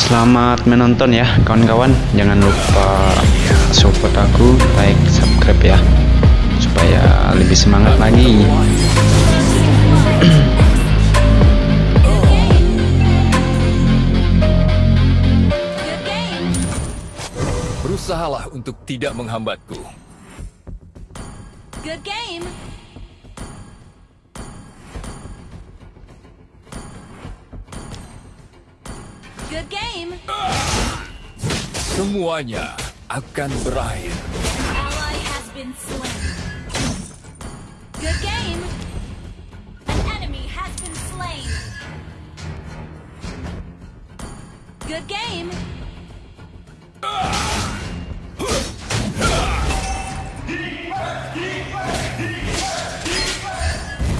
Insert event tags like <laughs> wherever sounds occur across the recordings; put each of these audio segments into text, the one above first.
Selamat menonton ya kawan-kawan. Jangan lupa support aku, like, subscribe ya. Supaya lebih semangat lagi. Berusahalah untuk tidak menghambatku. Good game. Good game. Semuanya akan berakhir. Ally has been slain. Good game. An enemy has been slain. Good game.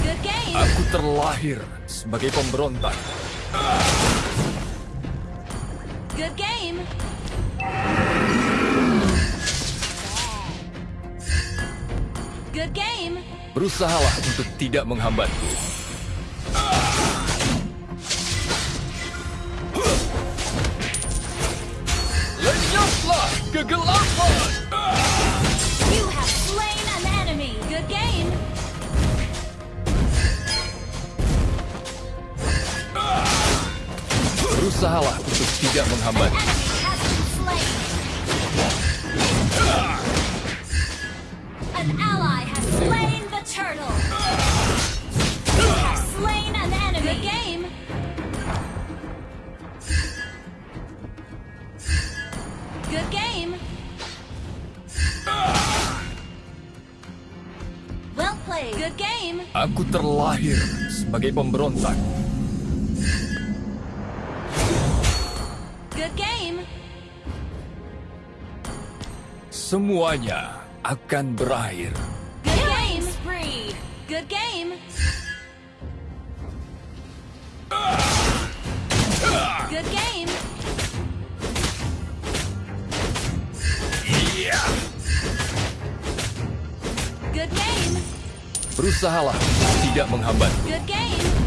Good game. Aku terlahir sebagai pemberontak. Good game. Good game. Berusahalah untuk tidak menghambatku. Lenyaplah kegelapan! Berusahalah untuk tidak menghambatku. Enemy has been slain. An ally has slain the turtle. You have slain an enemy. Good game. Good game. Well played. Good game. Aku terlahir sebagai pemberontak. Good game. Semuanya akan berakhir. Good game. Spree. Good game. Good game. Good game. Berusahalah tidak menghambatku. Good game.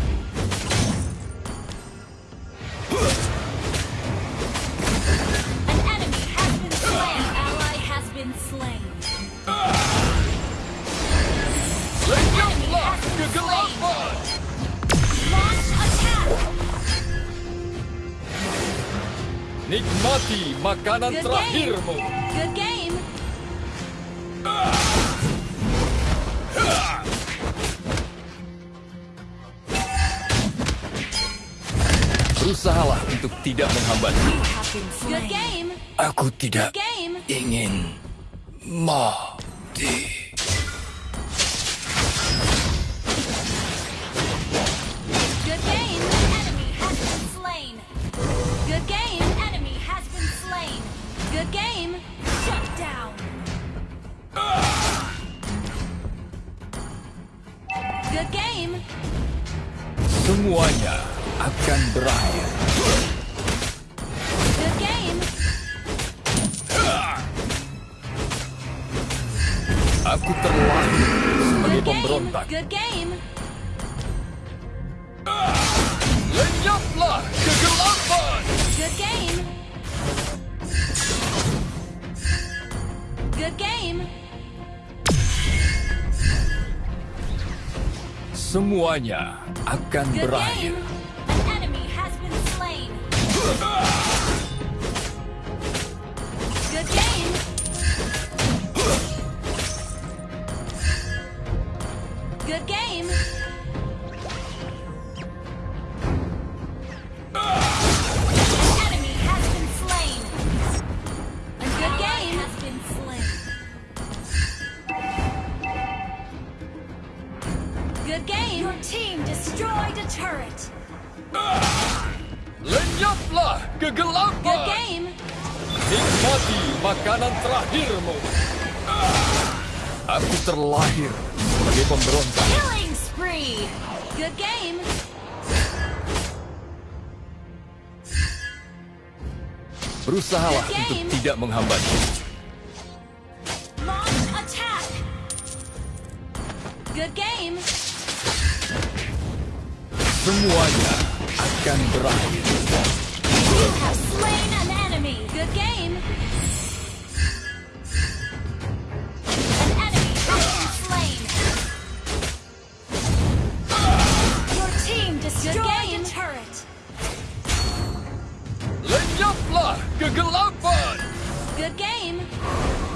Nikmati makanan Good game. terakhirmu. Good game. Berusahalah untuk tidak menghambatku. Good game. Aku tidak Good game. ingin mati. Good game. Semuanya akan berakhir. Good game. Aku terlahir sebagai Good pemberontak. game. Good game. Lenyaplah kegelapan! Good game. Good game. Semuanya akan berakhir. <laughs> Lenyaplah Good kegelapan! game. Nikmati makanan terakhirmu. Aku terlahir sebagai pemberontak. Killing spree. Good game. Berusahalah Good untuk tidak menghambatku. semuanya akan berakhir. You have slain an enemy. Good game. An enemy has been slain. Your team destroyed a turret. Lenyaplah kegelapan. Good game.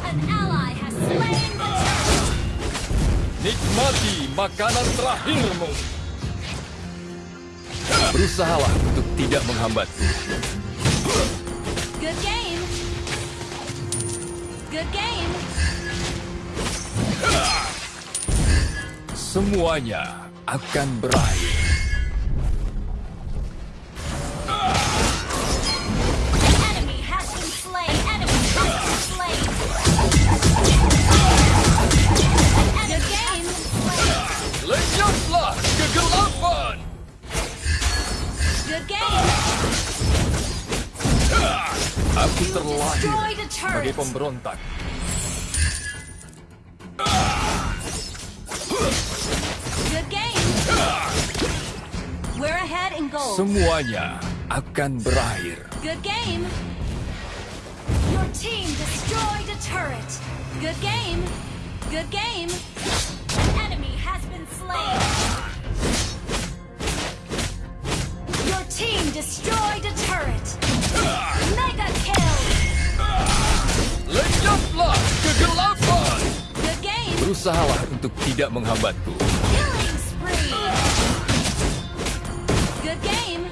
An ally has slain the turret. Nikmati makanan terakhirmu. Berusahalah untuk tidak menghambatku. Good game. Good game. Semuanya akan berakhir. A sebagai Good game. We're ahead in. Semuanya akan berakhir. Good game. Your team destroyed a turret. Good game. Good game. An enemy has been slain. Your team destroyed Berusahalah untuk tidak menghambatku. Killing spree. Good game.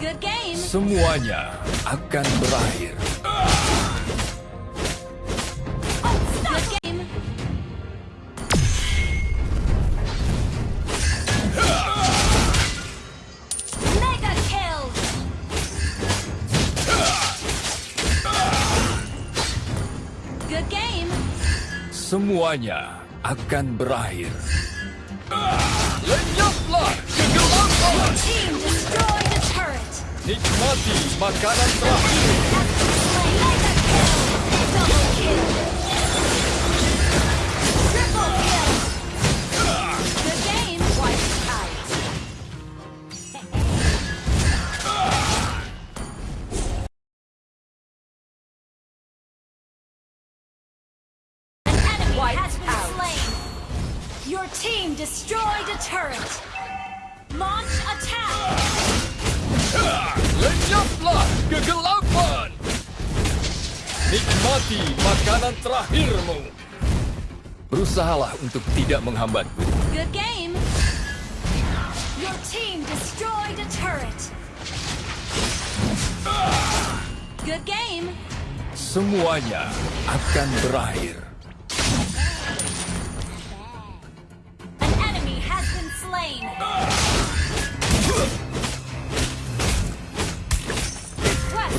Good game. Semuanya akan berakhir. Semuanya akan berakhir. Lenyaplah kegelapan. Nikmati makanan terakhir. Destroyed a turret. Launch attack. Lenyaplah kegelapan. Nikmati makanan terakhirmu. Berusahalah untuk tidak menghambatku. Good game. Your team destroyed a turret. Good game. Semuanya akan berakhir.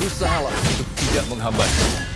Berusahalah untuk tidak menghambatku.